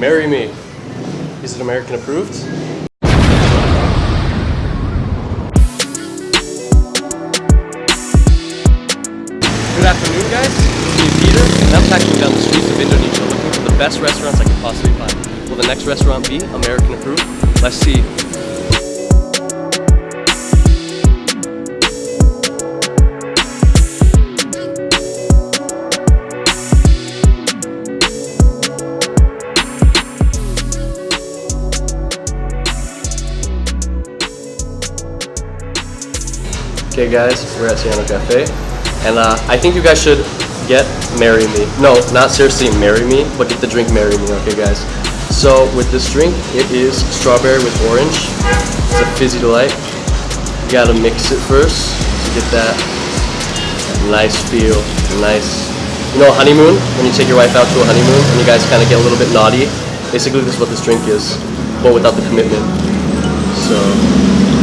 Marry me. Is it American approved? Good afternoon, guys. It's me, Peter, and I'm packing down the streets of Indonesia looking for the best restaurants I can possibly find. Will the next restaurant be American approved? Let's see. Okay guys, we're at Siano Cafe, and uh, I think you guys should get Marry Me. No, not seriously Marry Me, but get the drink Marry Me, okay guys? So with this drink, it is strawberry with orange. It's a fizzy delight. You gotta mix it first to get that nice feel, nice. You know honeymoon? When you take your wife out to a honeymoon and you guys kind of get a little bit naughty? Basically this is what this drink is, but without the commitment. So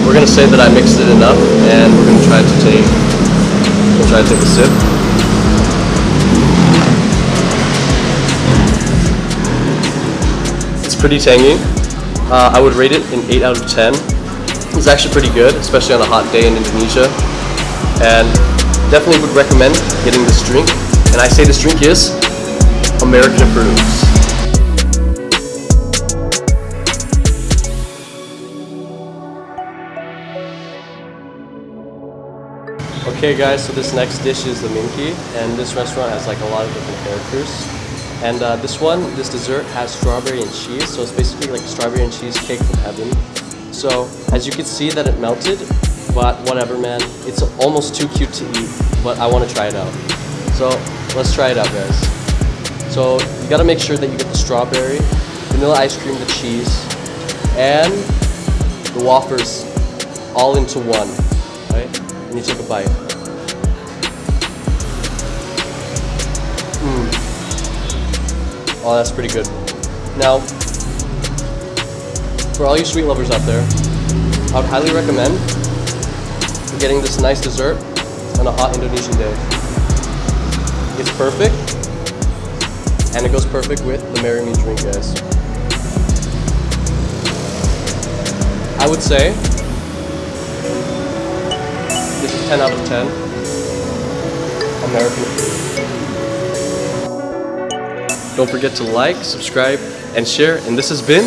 we're gonna say that I mixed it enough, and we're gonna try to take, we'll try to take a sip. It's pretty tangy. Uh, I would rate it an 8 out of 10. It's actually pretty good, especially on a hot day in Indonesia. And definitely would recommend getting this drink. And I say this drink is American approves. Okay guys, so this next dish is the minki, and this restaurant has like a lot of different characters. And uh, this one, this dessert has strawberry and cheese, so it's basically like strawberry and cheese cake from heaven. So as you can see that it melted, but whatever man, it's almost too cute to eat, but I want to try it out. So let's try it out guys. So you gotta make sure that you get the strawberry, vanilla ice cream, the cheese, and the wafers all into one, you take a bite. Mm. Oh, that's pretty good. Now, for all you sweet lovers out there, I would highly recommend getting this nice dessert on a hot Indonesian day. It's perfect, and it goes perfect with the Marry Me drink, guys. I would say 10 out of 10. American. Don't forget to like, subscribe, and share. And this has been!